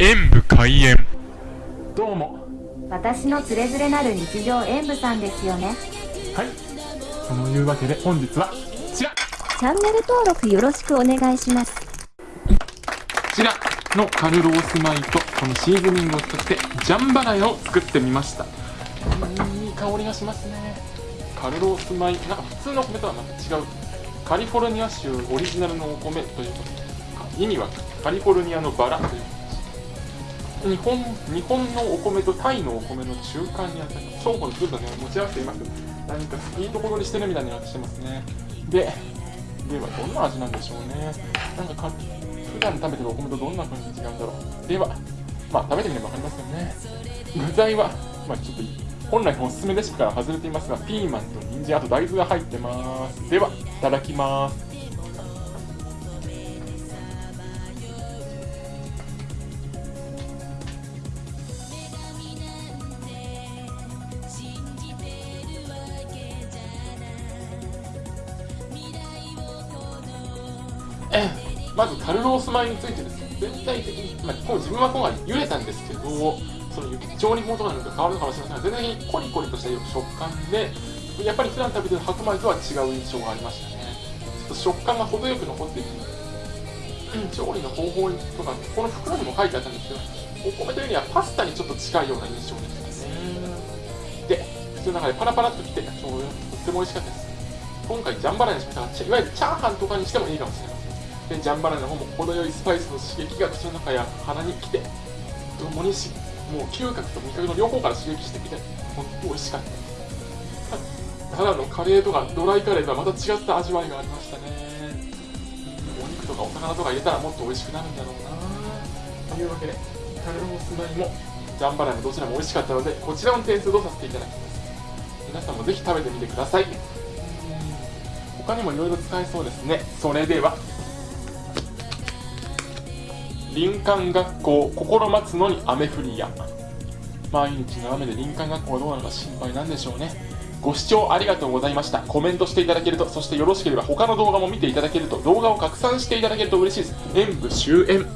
演武開演。どうも。私のつれづれなる日常演舞さんですよね。はい。そのいうわけで本日はこちら。こチャンネル登録よろしくお願いします。ちらのカルロース米とこのシーズニングを使ってジャンバラヤを作ってみました。うんいい香りがしますね。カルロース米なんか普通の米とはまた違う。カリフォルニア州オリジナルのお米ということで意味はカリフォルニアのバラという日本日本のお米とタイのお米の中間にあたり双方のずっとね持ち合わせています。何かいいところにしてるみたいになってしてますね。でではどんな味なんでしょうね。なんかか普段食べてるお米とどんな風に違うんだろう。ではまあ食べてみれば分かりますよね。具材はまあちょっと本来のおすすめレシピから外れていますがピーマンと人参あと大豆が入ってます。ではいただきます。まずカルロース米についてですね全体的に、まあ、こう自分は今回茹でたんですけどその調理法とかによって変わるのかもしれませんが全体的にコリコリとした食感でやっぱり普段食べてる白米とは違う印象がありましたね。ちょっと食感が程よく残っていて、うん、調理の方法とかこの袋にも書いてあったんですけどお米というにはパスタにちょっと近いような印象でしたね。で口の中でパラパラっときてとっても美味しかったです。今回ジャンバラにしました。がいわゆるチャーハンとかにしてもいいかもしれませんでジャンバラの方も程よいスパイスの刺激が口の中や鼻に来て共にしもう嗅覚と味覚の両方から刺激してきて本当に美味しかったただのカレーとかドライカレーとはまた違った味わいがありましたねお肉とかお魚とか入れたらもっと美味しくなるんだろうなというわけでカレーのスナイもジャンバラのどちらも美味しかったのでこちらの点数とさせていただきます皆さんもぜひ食べてみてください他にもいろいろ使えそうですねそれでは林間学校心待つのに雨降りや。毎日の雨で林間学校はどうなのか心配なんでしょうね。ご視聴ありがとうございました。コメントしていただけるとそしてよろしければ他の動画も見ていただけると動画を拡散していただけると嬉しいです。演武終演。